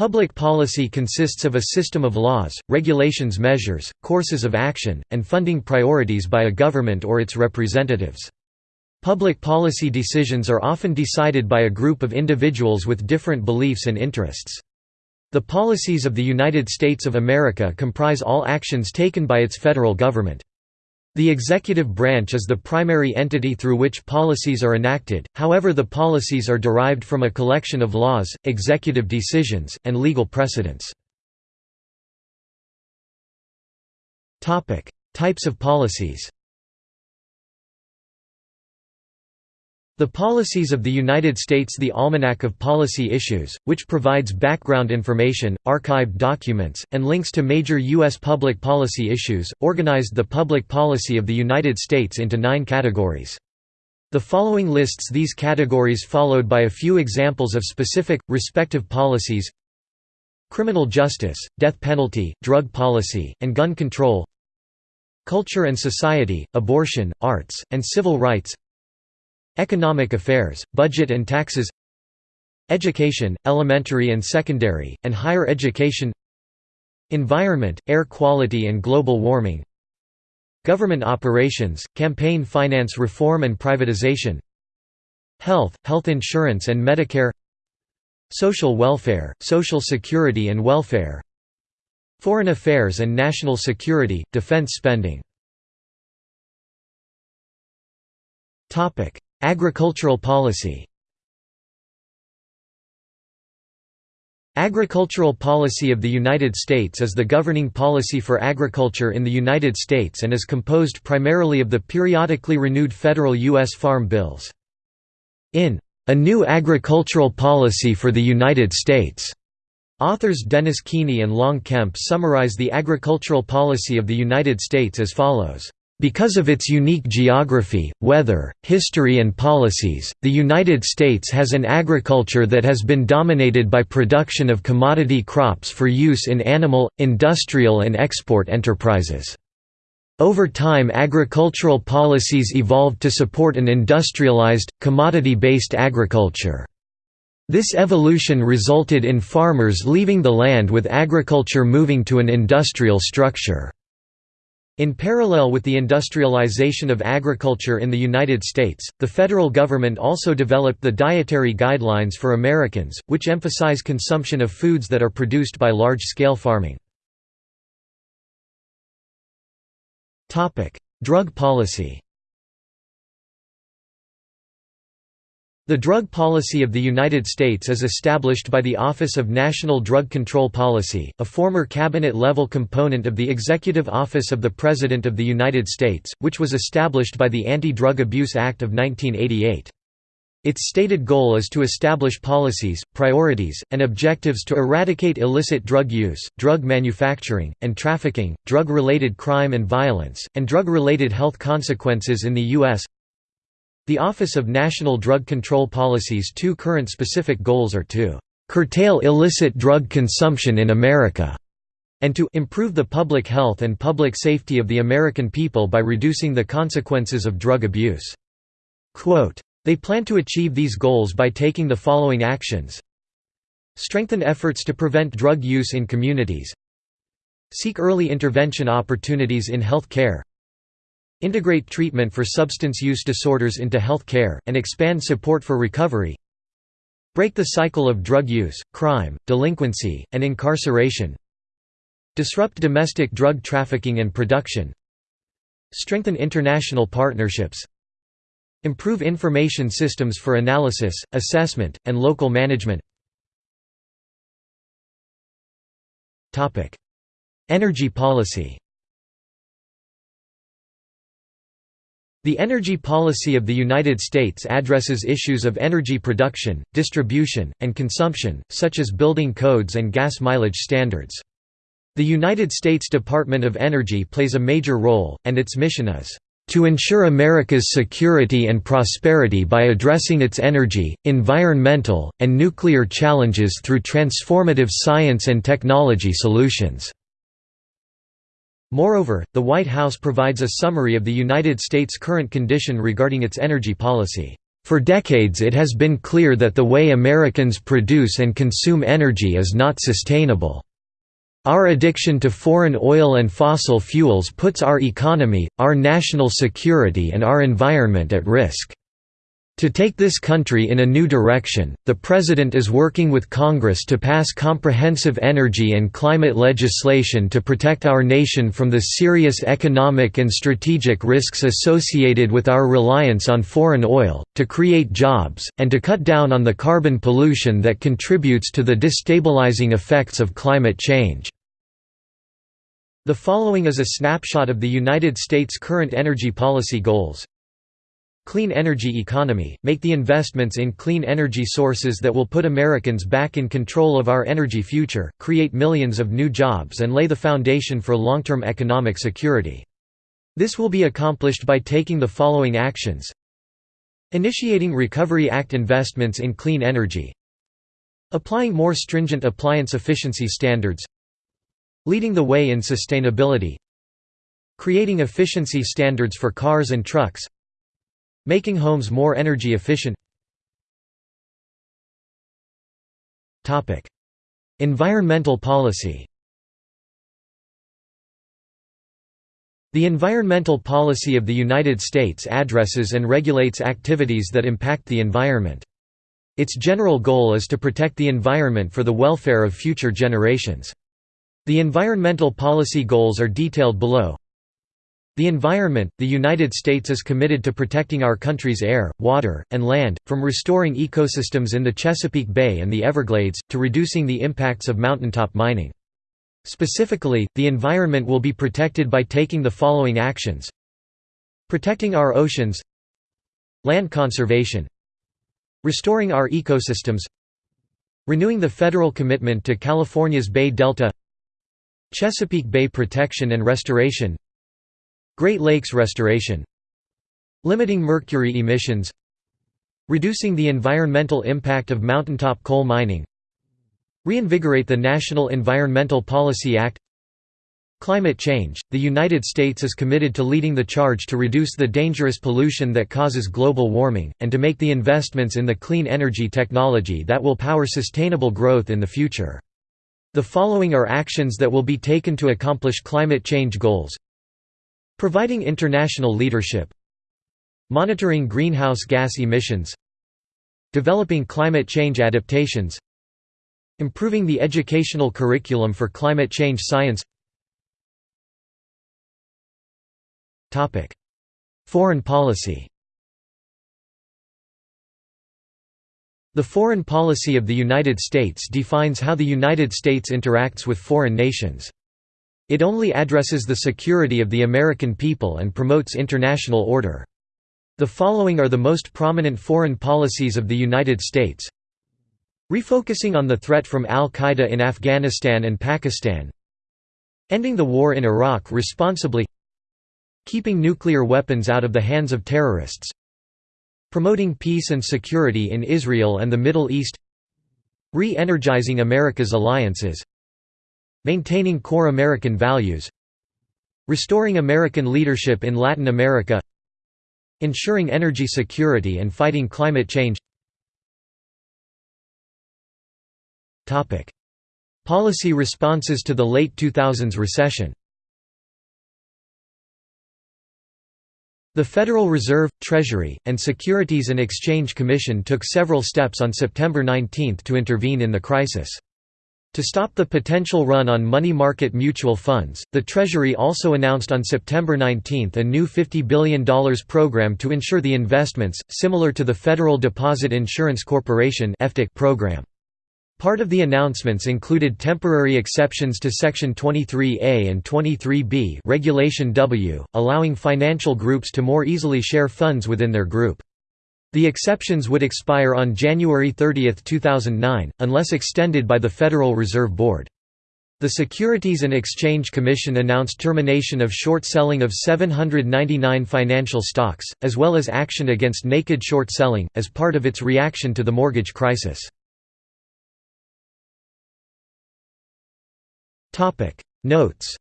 Public policy consists of a system of laws, regulations measures, courses of action, and funding priorities by a government or its representatives. Public policy decisions are often decided by a group of individuals with different beliefs and interests. The policies of the United States of America comprise all actions taken by its federal government. The executive branch is the primary entity through which policies are enacted, however the policies are derived from a collection of laws, executive decisions, and legal precedents. Types of policies The Policies of the United States The Almanac of Policy Issues, which provides background information, archived documents, and links to major U.S. public policy issues, organized the public policy of the United States into nine categories. The following lists these categories followed by a few examples of specific, respective policies Criminal justice, death penalty, drug policy, and gun control Culture and society, abortion, arts, and civil rights Economic affairs, budget and taxes Education, elementary and secondary, and higher education Environment, air quality and global warming Government operations, campaign finance reform and privatization Health, health insurance and Medicare Social welfare, social security and welfare Foreign affairs and national security, defense spending Agricultural policy Agricultural policy of the United States is the governing policy for agriculture in the United States and is composed primarily of the periodically renewed federal U.S. Farm Bills. In A New Agricultural Policy for the United States, authors Dennis Keeney and Long Kemp summarize the agricultural policy of the United States as follows. Because of its unique geography, weather, history and policies, the United States has an agriculture that has been dominated by production of commodity crops for use in animal, industrial and export enterprises. Over time agricultural policies evolved to support an industrialized, commodity-based agriculture. This evolution resulted in farmers leaving the land with agriculture moving to an industrial structure. In parallel with the industrialization of agriculture in the United States, the federal government also developed the Dietary Guidelines for Americans, which emphasize consumption of foods that are produced by large-scale farming. Drug policy The drug policy of the United States is established by the Office of National Drug Control Policy, a former cabinet-level component of the Executive Office of the President of the United States, which was established by the Anti-Drug Abuse Act of 1988. Its stated goal is to establish policies, priorities, and objectives to eradicate illicit drug use, drug manufacturing, and trafficking, drug-related crime and violence, and drug-related health consequences in the U.S. The Office of National Drug Control Policy's two current specific goals are to "...curtail illicit drug consumption in America." and to improve the public health and public safety of the American people by reducing the consequences of drug abuse. Quote, they plan to achieve these goals by taking the following actions Strengthen efforts to prevent drug use in communities Seek early intervention opportunities in health care Integrate treatment for substance use disorders into health care, and expand support for recovery Break the cycle of drug use, crime, delinquency, and incarceration Disrupt domestic drug trafficking and production Strengthen international partnerships Improve information systems for analysis, assessment, and local management. Energy policy The energy policy of the United States addresses issues of energy production, distribution, and consumption, such as building codes and gas mileage standards. The United States Department of Energy plays a major role, and its mission is, "...to ensure America's security and prosperity by addressing its energy, environmental, and nuclear challenges through transformative science and technology solutions." Moreover, the White House provides a summary of the United States' current condition regarding its energy policy. For decades it has been clear that the way Americans produce and consume energy is not sustainable. Our addiction to foreign oil and fossil fuels puts our economy, our national security and our environment at risk. To take this country in a new direction, the President is working with Congress to pass comprehensive energy and climate legislation to protect our nation from the serious economic and strategic risks associated with our reliance on foreign oil, to create jobs, and to cut down on the carbon pollution that contributes to the destabilizing effects of climate change. The following is a snapshot of the United States' current energy policy goals. Clean energy economy – Make the investments in clean energy sources that will put Americans back in control of our energy future, create millions of new jobs and lay the foundation for long-term economic security. This will be accomplished by taking the following actions. Initiating Recovery Act investments in clean energy. Applying more stringent appliance efficiency standards. Leading the way in sustainability. Creating efficiency standards for cars and trucks Making homes more energy efficient Environmental policy The environmental policy of the United States addresses and regulates activities that impact the environment. Its general goal is to protect the environment for the welfare of future generations. The environmental policy goals are detailed below. The environment – The United States is committed to protecting our country's air, water, and land, from restoring ecosystems in the Chesapeake Bay and the Everglades, to reducing the impacts of mountaintop mining. Specifically, the environment will be protected by taking the following actions. Protecting our oceans. Land conservation. Restoring our ecosystems. Renewing the federal commitment to California's Bay Delta. Chesapeake Bay protection and restoration Great Lakes restoration Limiting mercury emissions Reducing the environmental impact of mountaintop coal mining Reinvigorate the National Environmental Policy Act Climate change – The United States is committed to leading the charge to reduce the dangerous pollution that causes global warming, and to make the investments in the clean energy technology that will power sustainable growth in the future. The following are actions that will be taken to accomplish climate change goals Providing international leadership Monitoring greenhouse gas emissions Developing climate change adaptations Improving the educational curriculum for climate change science Foreign policy The foreign policy of the United States defines how the United States interacts with foreign nations. It only addresses the security of the American people and promotes international order. The following are the most prominent foreign policies of the United States. Refocusing on the threat from al-Qaeda in Afghanistan and Pakistan. Ending the war in Iraq responsibly. Keeping nuclear weapons out of the hands of terrorists. Promoting peace and security in Israel and the Middle East. Re-energizing America's alliances Maintaining core American values Restoring American leadership in Latin America Ensuring energy security and fighting climate change. Policy responses to the late 2000s recession. The Federal Reserve, Treasury, and Securities and Exchange Commission took several steps on September 19 to intervene in the crisis. To stop the potential run on money market mutual funds, the Treasury also announced on September 19 a new $50 billion program to insure the investments, similar to the Federal Deposit Insurance Corporation program. Part of the announcements included temporary exceptions to Section 23A and 23B Regulation W, allowing financial groups to more easily share funds within their group. The exceptions would expire on January 30, 2009, unless extended by the Federal Reserve Board. The Securities and Exchange Commission announced termination of short selling of 799 financial stocks, as well as action against naked short selling, as part of its reaction to the mortgage crisis. Notes